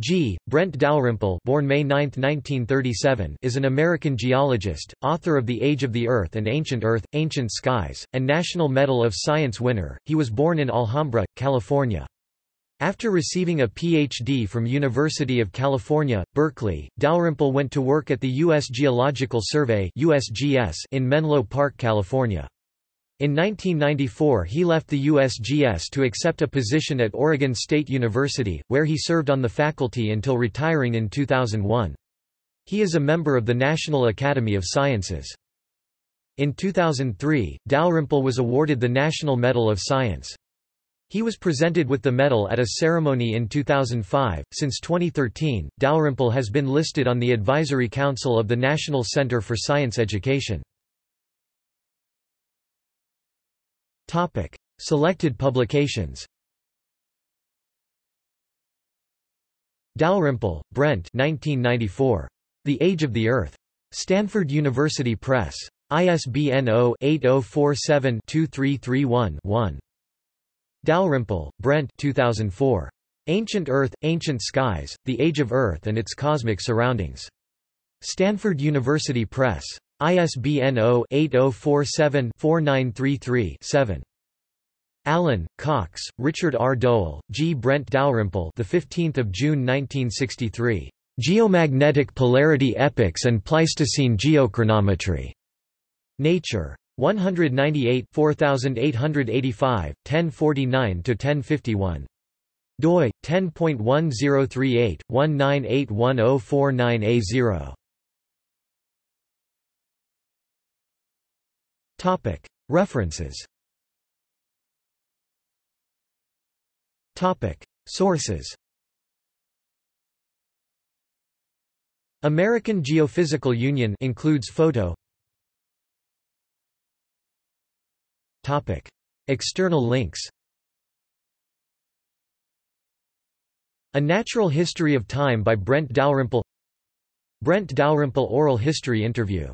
G. Brent Dalrymple born May 9, 1937, is an American geologist, author of The Age of the Earth and Ancient Earth, Ancient Skies, and National Medal of Science winner. He was born in Alhambra, California. After receiving a Ph.D. from University of California, Berkeley, Dalrymple went to work at the U.S. Geological Survey in Menlo Park, California. In 1994 he left the USGS to accept a position at Oregon State University, where he served on the faculty until retiring in 2001. He is a member of the National Academy of Sciences. In 2003, Dalrymple was awarded the National Medal of Science. He was presented with the medal at a ceremony in 2005. Since 2013, Dalrymple has been listed on the Advisory Council of the National Center for Science Education. Topic: Selected publications. Dalrymple, Brent 1994. The Age of the Earth. Stanford University Press. ISBN 0-8047-2331-1. Dalrymple, Brent 2004. Ancient Earth, Ancient Skies, The Age of Earth and Its Cosmic Surroundings. Stanford University Press. ISBN 0-8047-4933-7. Allan, Cox, Richard R. Doell, G. Brent Dalrymple the 15th of June 1963. Geomagnetic Polarity Epochs and Pleistocene Geochronometry. Nature. 198 4885, 1049–1051. doi, 10.1038, 1981049A0. Topic. References. Topic. Sources. American Geophysical Union includes photo. Topic. External links. A Natural History of Time by Brent Dalrymple. Brent Dalrymple Oral History Interview